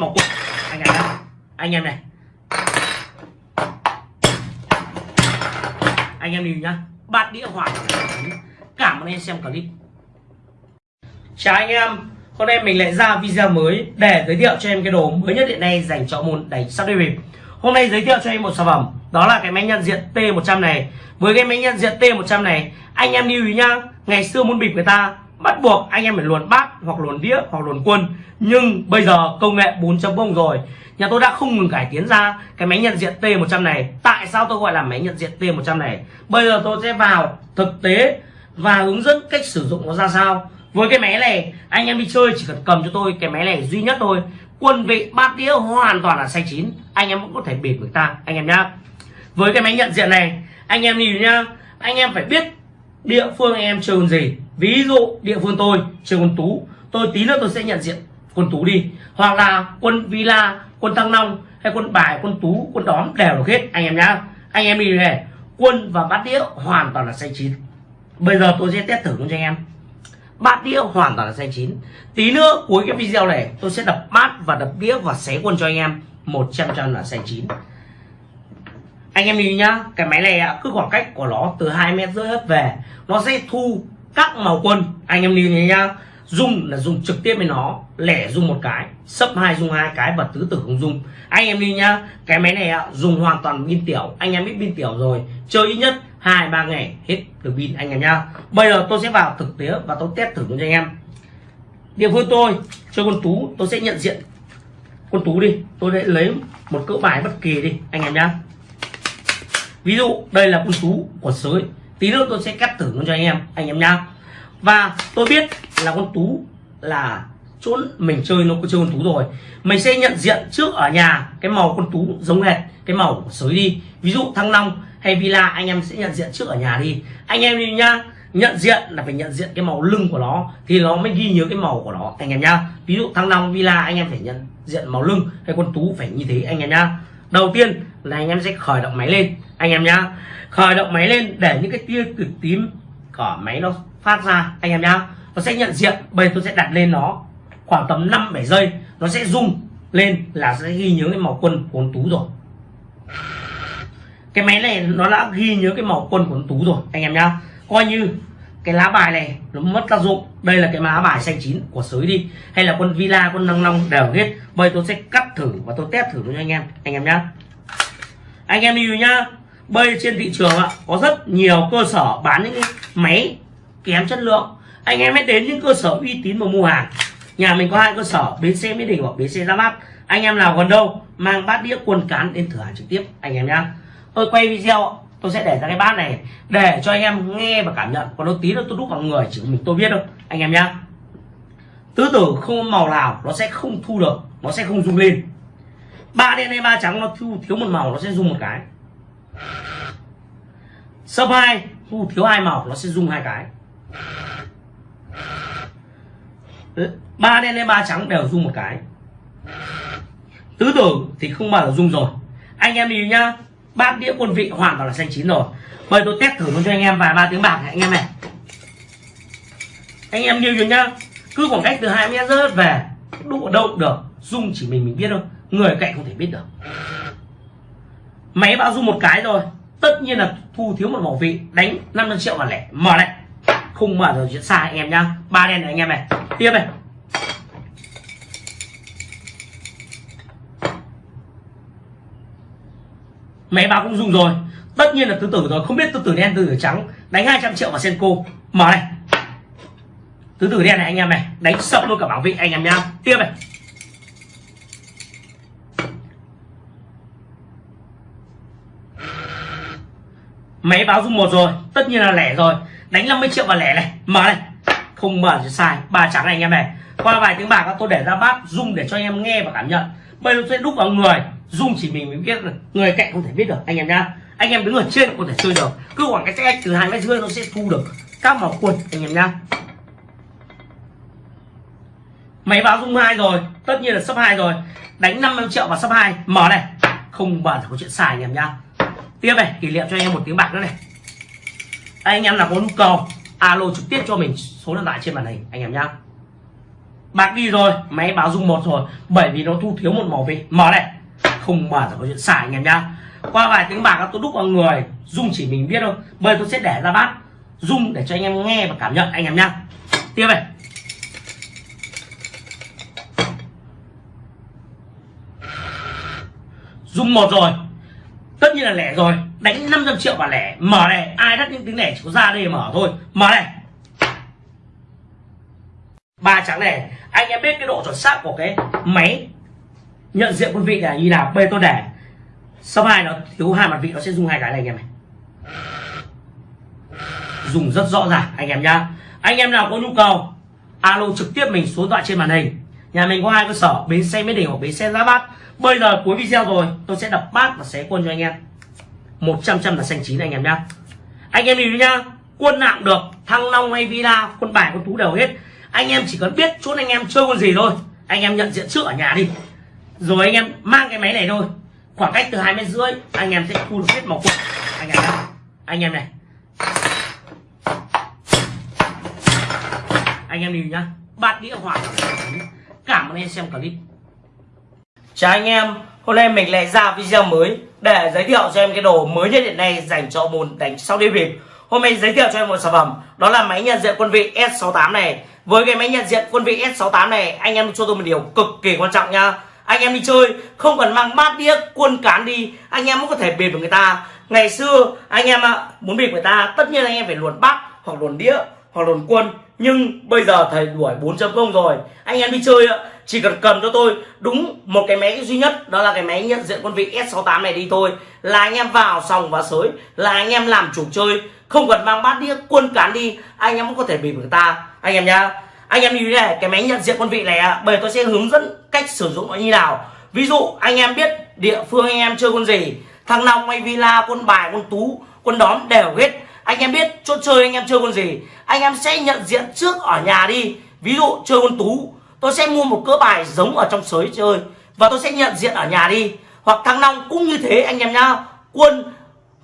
màu quân anh em này anh em này. Anh em nhìn nhá. Bát đĩa hoàn cảm ơn anh xem clip. Chào anh em. Hôm nay mình lại ra video mới để giới thiệu cho em cái đồ mới nhất hiện nay dành cho môn đánh sắp đi bìm hôm nay giới thiệu cho em một sản phẩm, đó là cái máy nhận diện T100 này. Với cái máy nhận diện T100 này, anh em lưu ý nhá. Ngày xưa môn bịp người ta bắt buộc anh em phải luồn bát hoặc luồn đĩa hoặc luồn quân. Nhưng bây giờ công nghệ 4.0 rồi. Nhà tôi đã không ngừng cải tiến ra cái máy nhận diện T100 này. Tại sao tôi gọi là máy nhận diện T100 này? Bây giờ tôi sẽ vào thực tế và hướng dẫn cách sử dụng nó ra sao. Với cái máy này, anh em đi chơi chỉ cần cầm cho tôi cái máy này duy nhất thôi. Quân vị bát đĩa hoàn toàn là sai chín. Anh em cũng có thể bịp người ta, anh em nhá. Với cái máy nhận diện này, anh em nhìn nhá. Anh em phải biết địa phương anh em chơi gì ví dụ địa phương tôi chơi quân tú, tôi tí nữa tôi sẽ nhận diện quân tú đi. Hoặc là quân villa, quân thăng long hay quân bài, quân tú, quân đóm đều được hết. Anh em nhá, anh em đi này, quân và bát đĩa hoàn toàn là xanh chín. Bây giờ tôi sẽ test thử cho anh em. Bát đĩa hoàn toàn là xanh chín. Tí nữa cuối cái video này, tôi sẽ đập bát và đập đĩa và xé quân cho anh em. 100 trăm là xanh chín. Anh em nhìn nhá, cái máy này cứ khoảng cách của nó từ hai mét rưỡi hết về, nó sẽ thu các màu quân, anh em nhìn nhá. Dùng là dùng trực tiếp với nó, lẻ dùng một cái, sấp hai dùng hai cái và tứ tử không dùng anh em đi nhá, cái máy này dùng hoàn toàn pin tiểu. Anh em biết pin tiểu rồi, chơi ít nhất hai, ba ngày, hết được pin anh em nhá. Bây giờ tôi sẽ vào thực tế và tôi test thử cho anh em. Địa phương tôi, chơi con tú, tôi sẽ nhận diện con tú đi. Tôi sẽ lấy một cỡ bài bất kỳ đi, anh em nhá. Ví dụ, đây là con tú của sới tí nữa tôi sẽ cắt thử cho anh em anh em nhá. Và tôi biết là con tú là chỗ mình chơi nó có chơi con tú rồi. Mình sẽ nhận diện trước ở nhà cái màu con tú giống hệt, cái màu của sới đi. Ví dụ thăng long hay villa, anh em sẽ nhận diện trước ở nhà đi. Anh em đi nhá, nhận diện là phải nhận diện cái màu lưng của nó thì nó mới ghi nhớ cái màu của nó, anh em nhá. Ví dụ thăng long, villa, anh em phải nhận diện màu lưng hay con tú phải như thế, anh em nhá. Đầu tiên là anh em sẽ khởi động máy lên. Anh em nhá. Khởi động máy lên để những cái tia cực tím của máy nó phát ra. Anh em nhá. Nó sẽ nhận diện. Bây giờ tôi sẽ đặt lên nó khoảng tầm 5 7 giây. Nó sẽ rung lên là sẽ ghi nhớ cái màu quân của tú rồi. Cái máy này nó đã ghi nhớ cái màu quân của tú rồi. Anh em nhá. Coi như cái lá bài này nó mất tác dụng. Đây là cái lá bài xanh chín của sới đi. Hay là quân villa quân năng long đều hết. Bây tôi sẽ cắt thử và tôi test thử cho anh em. Anh em nhá anh em đi nhá. Bây trên thị trường ạ, có rất nhiều cơ sở bán những cái máy kém chất lượng. Anh em hãy đến những cơ sở uy tín mà mua hàng. Nhà mình có hai cơ sở, bến xe mỹ đình hoặc bến xe ra mắt. Anh em nào gần đâu, mang bát đĩa quần cán đến thử hàng trực tiếp, anh em nhá. Tôi quay video tôi sẽ để ra cái bát này để cho anh em nghe và cảm nhận. Còn nó tí nữa tôi đúc vào người, chỉ mình tôi biết đâu anh em nhá. Tứ tử không màu nào nó sẽ không thu được, nó sẽ không rung lên ba đen hay ba trắng nó thu thiếu một màu nó sẽ dùng một cái. Sấp hai, thu thiếu hai màu nó sẽ dùng hai cái. Ba đen hay ba trắng đều dùng một cái. Tứ tử thì không bao giờ dùng rồi. Anh em nhìn nhá, bát đĩa quân vị hoàn toàn là xanh chín rồi. Bây tôi test thử luôn cho anh em vài ba tiếng bạc này, anh em này. Anh em như nhá, cứ khoảng cách từ hai mét rớt về, đụng đâu được dung chỉ mình mình biết thôi người cạnh không thể biết được. Máy báo dung một cái rồi, tất nhiên là thu thiếu một bảo vị, đánh 500 triệu và lẻ mở này không mở rồi chuyện xa anh em nhá. Ba đen này anh em này. Tiếp này. Máy báo cũng dùng rồi. Tất nhiên là tứ tử rồi. Không biết tứ tử đen, tứ tử trắng, đánh 200 triệu vào senko. Mở này. Tứ tử đen này anh em này, đánh sập luôn cả bảo vệ anh em nhá. Tiếp này. Máy báo dung một rồi, tất nhiên là lẻ rồi. Đánh 50 triệu vào lẻ này, mở này. Không mở thì sai, ba trắng này anh em này. Qua vài tiếng bạc tôi để ra bát dung để cho anh em nghe và cảm nhận. Bây giờ tôi sẽ đúc vào người dung chỉ mình mới biết được, người cạnh không thể biết được, anh em nhá. Anh em đứng ở trên có thể chơi được. Cứ khoảng cái cách từ hai mét rưỡi nó sẽ thu được các màu quần. anh em nhá. Máy báo dung hai rồi, tất nhiên là sấp hai rồi. Đánh 50 triệu vào sấp hai, mở này. Không bàn có chuyện xài anh em nhá tiếp này, kỷ niệm cho anh em một tiếng bạc nữa này. Anh em nào có nhu cầu, alo trực tiếp cho mình, số điện thoại trên màn hình, anh em nhá. Bạc đi rồi, máy báo dung một rồi, bởi vì nó thu thiếu một màu vị mở này, không mở là có chuyện xài, anh em nhá. Qua vài tiếng bạc, tôi đúc vào người, dung chỉ mình biết thôi. Bây tôi sẽ để ra bát, dung để cho anh em nghe và cảm nhận, anh em nhá. Tiếp này. Dung một rồi tất nhiên là lẻ rồi. Đánh 500 triệu và lẻ. Mở này, ai đắt những tiếng lẻ chỉ có ra đây mở thôi. Mở này. Ba trắng này, anh em biết cái độ chuẩn xác của cái máy nhận diện quân vị là như nào? Bê tôi để sau hai nó thiếu hai mặt vị, nó sẽ dùng hai cái này anh em này. Dùng rất rõ ràng, anh em nhá. Anh em nào có nhu cầu, alo trực tiếp mình số điện thoại trên màn hình nhà mình có hai cơ sở, bến xe mỹ đình hoặc bến xe giá bát. Bây giờ cuối video rồi, tôi sẽ đập bát và xé quân cho anh em. 100 trăm là xanh chín anh em nhá. Anh em đi nhá, quân nào được, thăng long hay villa, quân bài, quân tú đều hết. Anh em chỉ cần biết chốt anh em chơi con gì thôi. Anh em nhận diện trước ở nhà đi. Rồi anh em mang cái máy này thôi. Khoảng cách từ hai mét rưỡi, anh em sẽ thu được hết màu quân. Anh em nhá. Anh em này. Anh em đi nhá. Bát đĩa hỏa cảm ơn anh em xem clip. Chào anh em, hôm nay mình lại ra video mới để giới thiệu cho em cái đồ mới nhất hiện nay dành cho môn đánh sau đi bịp. Hôm nay giới thiệu cho em một sản phẩm, đó là máy nhận diện quân vị S68 này. Với cái máy nhận diện quân vị S68 này, anh em cho tôi một điều cực kỳ quan trọng nha anh em đi chơi, không cần mang bát đĩa, quân cán đi, anh em cũng có thể bịp được người ta. Ngày xưa, anh em ạ, muốn bịp người ta, tất nhiên anh em phải luồn bát hoặc luồn đĩa hoặc luồn quân nhưng bây giờ thầy đuổi 4.0 rồi. Anh em đi chơi ạ. Chỉ cần cần cho tôi đúng một cái máy duy nhất, đó là cái máy nhận diện quân vị S68 này đi thôi. Là anh em vào sòng và sới, là anh em làm chủ chơi. Không cần mang bát đĩa, quân cán đi, anh em cũng có thể bị người ta. Anh em nhá. Anh em như thế này, cái máy nhận diện quân vị này bởi tôi sẽ hướng dẫn cách sử dụng nó như nào. Ví dụ, anh em biết địa phương anh em chơi quân gì. Thằng long hay villa, quân bài, quân tú, quân đóm đều hết anh em biết chỗ chơi anh em chơi con gì? Anh em sẽ nhận diện trước ở nhà đi. Ví dụ chơi con tú, tôi sẽ mua một cỡ bài giống ở trong sới chơi và tôi sẽ nhận diện ở nhà đi. Hoặc thăng long cũng như thế anh em nhá. Quân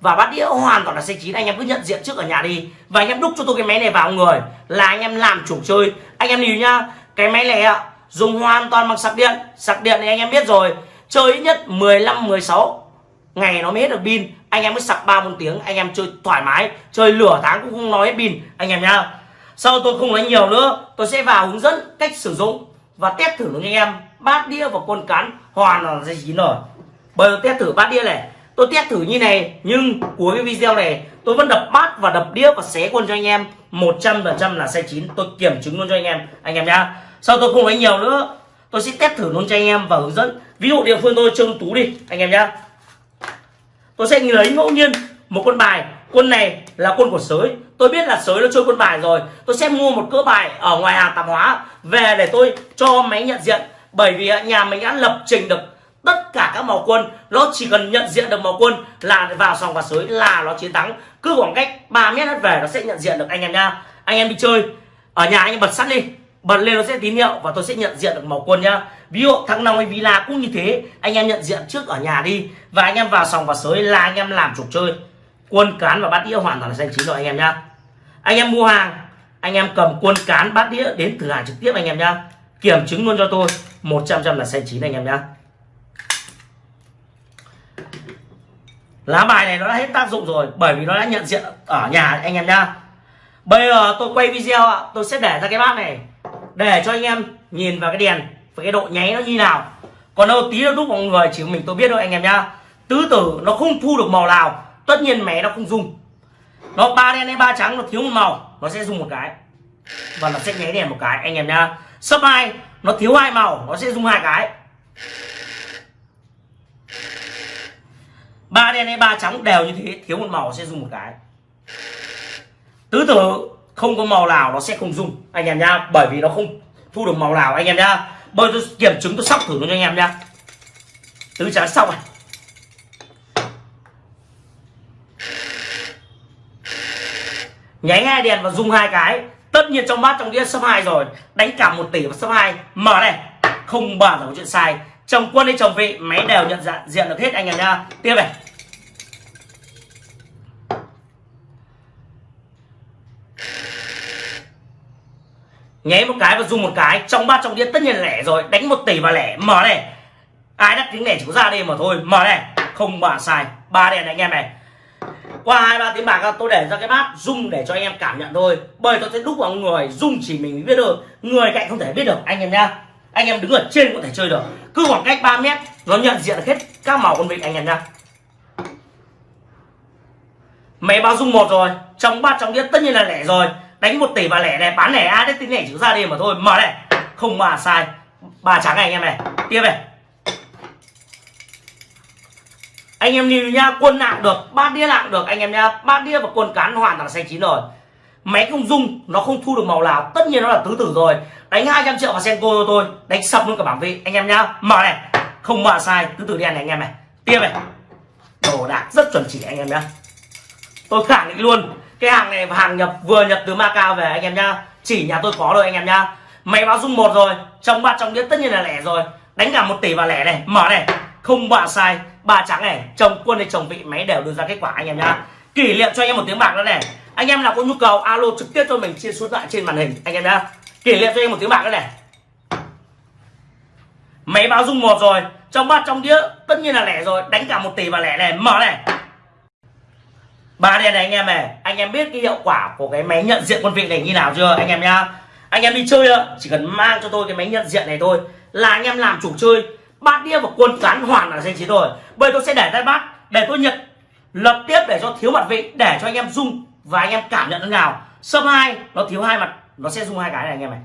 và bát đĩa hoàn toàn là xe chín, anh em cứ nhận diện trước ở nhà đi. Và anh em đúc cho tôi cái máy này vào người là anh em làm chủ chơi. Anh em lưu nhá, cái máy này ạ, dùng hoàn toàn bằng sạc điện. Sạc điện thì anh em biết rồi, chơi ít nhất 15 16 ngày nó mới hết được pin anh em mới sạc ba bốn tiếng, anh em chơi thoải mái, chơi lửa tháng cũng không nói pin. Anh em nhá, sau tôi không nói nhiều nữa, tôi sẽ vào hướng dẫn cách sử dụng và test thử cho anh em. Bát đĩa và con cán hoàn là dây chín rồi bây giờ test thử bát đĩa này. Tôi test thử như này, nhưng cuối cái video này, tôi vẫn đập bát và đập đĩa và xé quân cho anh em. 100% là sai chín, tôi kiểm chứng luôn cho anh em. Anh em nhá, sau tôi không nói nhiều nữa, tôi sẽ test thử luôn cho anh em và hướng dẫn. Ví dụ địa phương tôi trông tú đi, anh em nhá tôi sẽ lấy ngẫu nhiên một con bài. Quân này là quân của sới. Tôi biết là sới nó chơi quân bài rồi. Tôi sẽ mua một cỡ bài ở ngoài hàng tạp hóa về để tôi cho máy nhận diện. Bởi vì nhà mình đã lập trình được tất cả các màu quân. Nó chỉ cần nhận diện được màu quân là vào sòng và sới là nó chiến thắng. Cứ khoảng cách 3 mét hết về nó sẽ nhận diện được anh em nha. Anh em đi chơi. Ở nhà anh em bật sắt đi bật lên nó sẽ tín hiệu và tôi sẽ nhận diện được màu quân nhá. Ví dụ thằng nào hay villa cũng như thế. Anh em nhận diện trước ở nhà đi. Và anh em vào sòng và sới là anh em làm trục chơi. Quân cán và bát đĩa hoàn toàn là xanh chín rồi anh em nhá. Anh em mua hàng, anh em cầm quân cán, bát đĩa đến thử hàng trực tiếp anh em nhá. Kiểm chứng luôn cho tôi. 100 trăm là xanh chín anh em nhá. Lá bài này nó đã hết tác dụng rồi, bởi vì nó đã nhận diện ở nhà anh em nhá. Bây giờ tôi quay video ạ, tôi sẽ để ra cái bát này để cho anh em nhìn vào cái đèn và cái độ nháy nó như nào. Còn đâu tí nó đúc vào người, chỉ mình tôi biết thôi anh em nhá. Tứ tử nó không thu được màu nào, tất nhiên mẹ nó không dùng. Nó ba đen hay ba trắng, nó thiếu một màu, nó sẽ dùng một cái. Và nó sẽ nháy đèn một cái, anh em nhá. Sấp hai, nó thiếu hai màu, nó sẽ dùng hai cái. Ba đen hay ba trắng đều như thế, thiếu một màu sẽ dùng một cái. Tứ tử không có màu nào nó sẽ không dùng anh em nhá. Bởi vì nó không thu được màu nào, anh em nhá. Bây tôi kiểm chứng, tôi sóc thử cho anh em nhá. Tứ trắng xong này nháy hai đèn và dùng hai cái. Tất nhiên trong bát trong đĩa sấp hai rồi. Đánh cả một tỷ và sấp hai. Mở này. Không bao giờ có chuyện sai. Chồng quân hay chồng vị, máy đều nhận dạng, diện được hết anh em nhá. Tiếp này. Nháy một cái và dùng một cái. Trong ba trong đĩa tất nhiên là lẻ rồi. Đánh một tỷ và lẻ. Mở này. Ai đắt tiếng lẻ chỉ có ra đi mà thôi. Mở này. Không bà sai. Ba đèn này anh em này. Qua hai, ba tiếng bạc, tôi để ra cái bát, rung để cho anh em cảm nhận thôi. Bởi tôi sẽ đúc vào người, rung chỉ mình biết được. Người cạnh không thể biết được, anh em nhá. Anh em đứng ở trên có thể chơi được. Cứ khoảng cách 3 mét, nó nhận diện hết các màu con vịt anh em nhá. Máy báo rung một rồi. Trong ba trong đĩa tất nhiên là lẻ rồi đánh một tỷ và lẻ này, bán lẻ ai đấy tính lẻ chữ ra đi mà thôi. Mở này. Không mà sai. Ba trắng này anh em này. Tiếp này. Anh em nhìn nhá quân nặng được, bát đĩa nặng được. Anh em nhá bát đĩa và quân cán hoàn toàn là xanh chín rồi. Máy không dung nó không thu được màu nào. Tất nhiên nó là tứ tử rồi. Đánh 200 triệu vào senko cho tôi. Đánh sập luôn cả bảng vị anh em nhá mở này. Không mà sai, tứ tử đen này anh em này. Tiếp này. Đồ đạc rất chuẩn chỉ anh em nhá. Tôi khẳng định luôn cái hàng này hàng nhập, vừa nhập từ Macau về anh em nhá. Chỉ nhà tôi có rồi anh em nhá. Máy báo dung một rồi, trong ba trong đĩa tất nhiên là lẻ rồi. Đánh cả một tỷ vào lẻ này, mở này. Không bạn sai, ba trắng này, chồng quân hay chồng vị, máy đều đưa ra kết quả anh em nhá. Kỷ niệm cho anh em một tiếng bạc nữa này. Anh em nào có nhu cầu, alo trực tiếp cho mình trên số điện thoại trên màn hình, anh em nhá. Kỷ niệm cho anh em một tiếng bạc nữa này. Máy báo dung một rồi, trong bát trong đĩa tất nhiên là lẻ rồi. Đánh cả một tỷ vào lẻ này, mở này ba đèn này anh em này anh em biết cái hiệu quả của cái máy nhận diện quân vị này như nào chưa anh em nhá? Anh em đi chơi đó, chỉ cần mang cho tôi cái máy nhận diện này thôi là anh em làm chủ chơi. Bát đĩa và quân cán hoàn là danh chiến rồi. Bây tôi sẽ để tay bát để tôi nhận lập tiếp để cho thiếu mặt vị để cho anh em dung và anh em cảm nhận thế nào. Sâm hai nó thiếu hai mặt nó sẽ dùng hai cái này anh em này.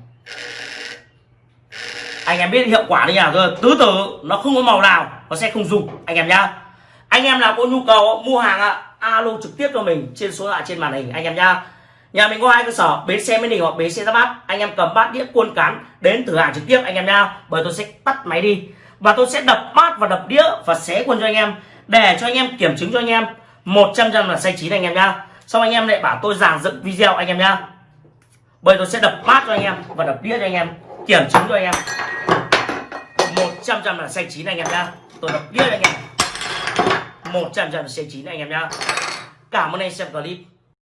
Anh em biết hiệu quả như nào chưa? Tứ tử nó không có màu nào nó sẽ không dùng anh em nhá. Anh em nào có nhu cầu mua hàng ạ alo trực tiếp cho mình trên số lạ trên màn hình, anh em nhá. Nhà mình có hai cơ sở, bến xe mới đình hoặc bến xe ra bát. Anh em cầm bát đĩa cuôn cán đến thử hàng trực tiếp, anh em nhá, bởi tôi sẽ tắt máy đi. Và tôi sẽ đập bát và đập đĩa và xé quân cho anh em, để cho anh em kiểm chứng cho anh em. 100 trăm là sai chín anh em nhá. Xong anh em lại bảo tôi giảng dựng video anh em nhá. Bởi tôi sẽ đập bát cho anh em và đập đĩa cho anh em, kiểm chứng cho anh em. 100 trăm là sai chín anh em nhá. Tôi đập đĩa cho anh em. 100 trăm là xanh chín anh em nhá. Cảm ơn anh xem clip.